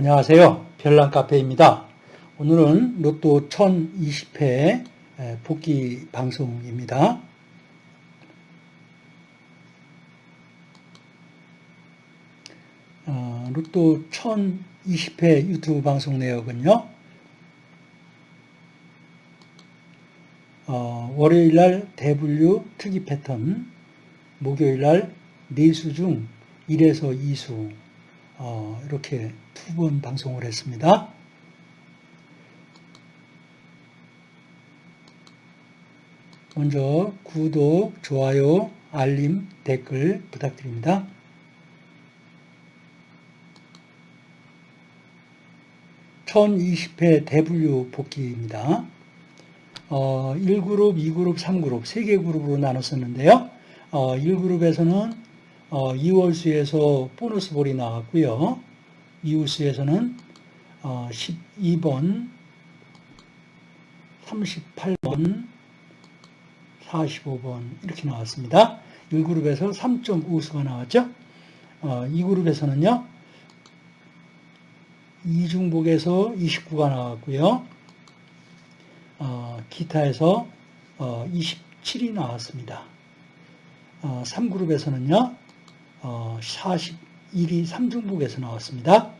안녕하세요. 별난카페입니다. 오늘은 로또 1020회 복귀 방송입니다. 어, 로또 1020회 유튜브 방송 내역은요. 어, 월요일날 대분류 특이 패턴, 목요일날 4수 중 1에서 2수 어, 이렇게 두 번 방송을 했습니다. 먼저 구독, 좋아요, 알림, 댓글 부탁드립니다. (1020회) 대분류 복귀입니다. 어, 1그룹, 2그룹, 3그룹, 3개 그룹으로 나눴었는데요. 어, 1그룹에서는 어, 2월수에서 보너스 볼이 나왔고요. 이웃수에서는 어, 12번, 38번, 45번 이렇게 나왔습니다. 1그룹에서 3.5수가 나왔죠. 어, 2그룹에서는요. 이중복에서 29가 나왔고요. 어, 기타에서 어, 27이 나왔습니다. 어, 3그룹에서는요. 어, 41이 3중복에서 나왔습니다.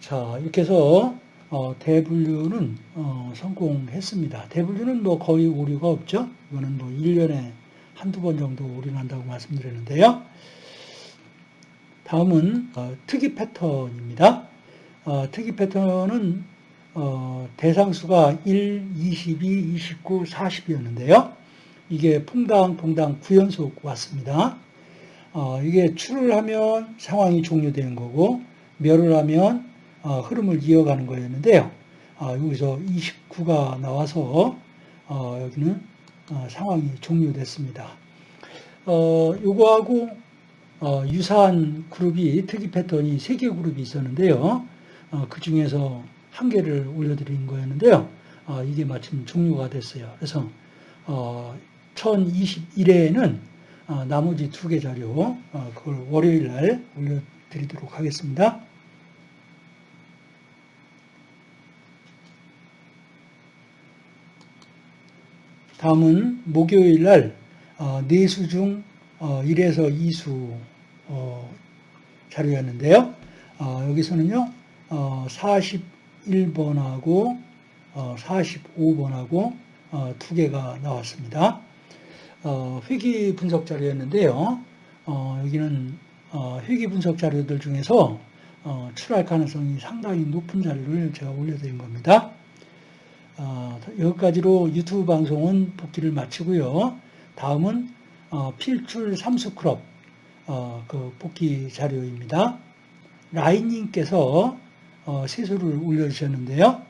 자 이렇게 해서 어, 대분류는 어, 성공했습니다. 대분류는 뭐 거의 오류가 없죠. 이거는 뭐 1년에 한두 번 정도 오류난다고 말씀드렸는데요. 다음은 어, 특이 패턴입니다. 어, 특이 패턴은 어, 대상수가 1, 22, 29, 40이었는데요. 이게 퐁당, 퐁당 9연속 왔습니다. 어, 이게 출을 하면 상황이 종료되는 거고 멸을 하면 어, 흐름을 이어가는 거였는데요. 어, 여기서 29가 나와서 어, 여기는 어, 상황이 종료됐습니다. 어, 요거하고 유사한 그룹이 특이 패턴이 3개 그룹이 있었는데요. 그 중에서 한 개를 올려드린 거였는데요. 이게 마침 종료가 됐어요. 그래서 1021회에는 나머지 두 개 자료 그걸 월요일 날 올려드리도록 하겠습니다. 다음은 목요일 날 어, 네수 중 1에서 어, 2수 어, 자료였는데요. 여기서는요. 41번하고 45번하고 두 개가 나왔습니다. 회기 분석 자료였는데요. 여기는 회기 분석 자료들 중에서 출할 가능성이 상당히 높은 자료를 제가 올려드린 겁니다. 어, 여기까지로 유튜브 방송은 복귀를 마치고요. 다음은 어, 필출 삼수크롭 어, 그 복귀 자료입니다. 라인님께서 어, 세수를 올려주셨는데요.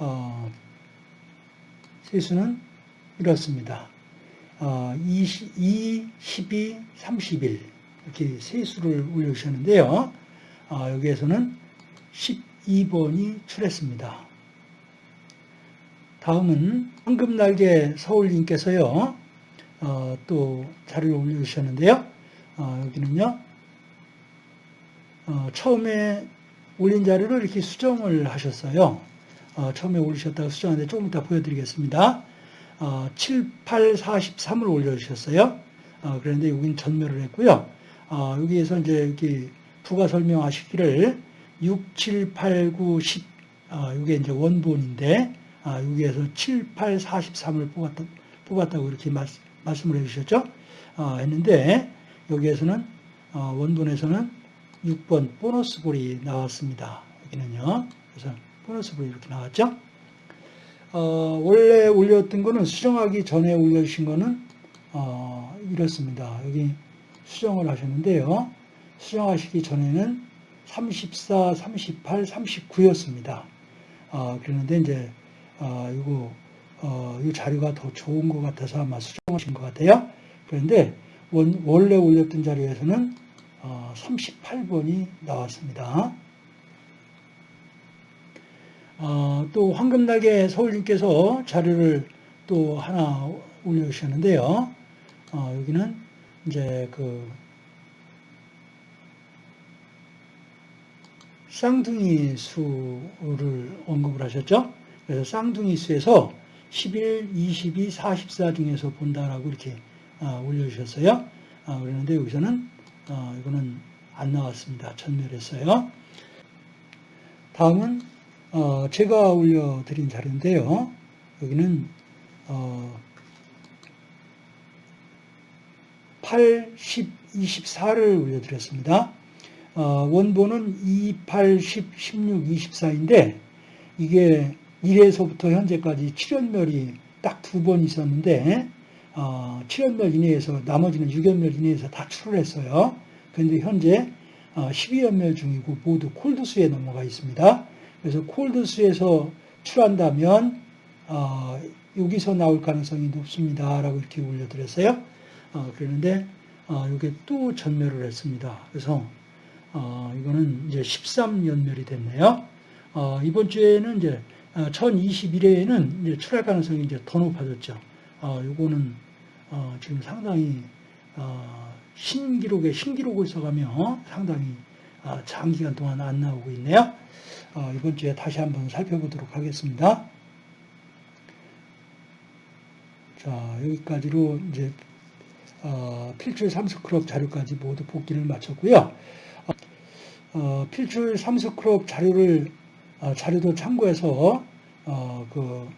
어, 세수는 이렇습니다. 어, 20, 2, 12, 31 이렇게 세 수를 올려주셨는데요. 어, 여기에서는 12번이 출했습니다. 다음은 황금날개 서울님께서요, 어, 또 자료를 올려주셨는데요. 어, 여기는요, 어, 처음에 올린 자료를 이렇게 수정을 하셨어요. 어, 처음에 올리셨다가 수정하는데 조금 이따 보여드리겠습니다. 7, 8, 43을 올려주셨어요. 어, 그런데 여기는 전멸을 했고요. 어, 여기에서 이제 이렇게 부가 설명하시기를 6, 7, 8, 9, 10, 이게 이제 원본인데, 아, 여기에서 7, 8, 43을 뽑았다, 뽑았다고 이렇게 말, 말씀을 해주셨죠. 어, 했는데 여기에서는 어, 원본에서는 6번 보너스 볼이 나왔습니다. 여기는요. 그래서 보너스 볼이 이렇게 나왔죠. 어, 원래 올렸던 거는 수정하기 전에 올려주신 거는 어, 이렇습니다. 여기 수정을 하셨는데요. 수정하시기 전에는 34, 38, 39였습니다. 어, 그런데 이제 어, 이거 어, 이 자료가 더 좋은 것 같아서 아마 수정하신 것 같아요. 그런데 원, 원래 올렸던 자료에서는 어, 38번이 나왔습니다. 어, 또 황금날개 서울님께서 자료를 또 하나 올려주셨는데요. 어, 여기는 이제 그 쌍둥이 수를 언급을 하셨죠. 그래서 쌍둥이 수에서 11, 22, 44 중에서 본다라고 이렇게 아, 올려주셨어요. 아, 그러는데 여기서는 어, 이거는 안 나왔습니다. 전멸했어요. 다음은 어, 제가 올려드린 자료인데요. 여기는 어, 8, 10, 24를 올려드렸습니다. 어, 원본은 2, 8, 10, 16, 24인데 이게 1에서부터 현재까지 7연멸이 딱 두 번 있었는데 어, 7연멸 이내에서 나머지는 6연멸 이내에서 다 출을했어요. 그런데 현재 어, 12연멸 중이고 모두 콜드수에 넘어가 있습니다. 그래서 콜드수에서 출한다면 어, 여기서 나올 가능성이 높습니다. 라고 이렇게 올려드렸어요. 어, 그랬는데 어, 이게 또 전멸을 했습니다. 그래서 어, 이거는 이제 13연멸이 됐네요. 어, 이번 주에는 이제 1021회에는 이제 출할 가능성이 이제 더 높아졌죠. 어, 요거는 어, 지금 상당히 어, 신기록에 신기록을 써가며 상당히 어, 장기간 동안 안 나오고 있네요. 어, 이번 주에 다시 한번 살펴보도록 하겠습니다. 자 여기까지로 이제 어, 필출 3스크럽 자료까지 모두 복기를 마쳤고요. 어, 필출 3스크럽 자료를 어, 자료도 참고해서 어, 그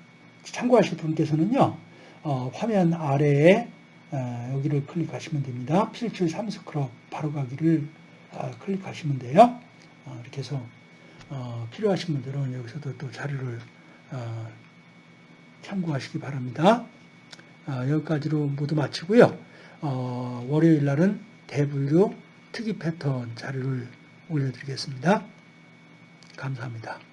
참고하실 분께서는요 어, 화면 아래에 어, 여기를 클릭하시면 됩니다. 필출 3스크럽 바로가기를 어, 클릭하시면 돼요. 어, 이렇게 해서 어, 필요하신 분들은 여기서도 또 자료를 어, 참고하시기 바랍니다. 어, 여기까지로 모두 마치고요. 어, 월요일 날은 대분류 특이 패턴 자료를 올려드리겠습니다. 감사합니다.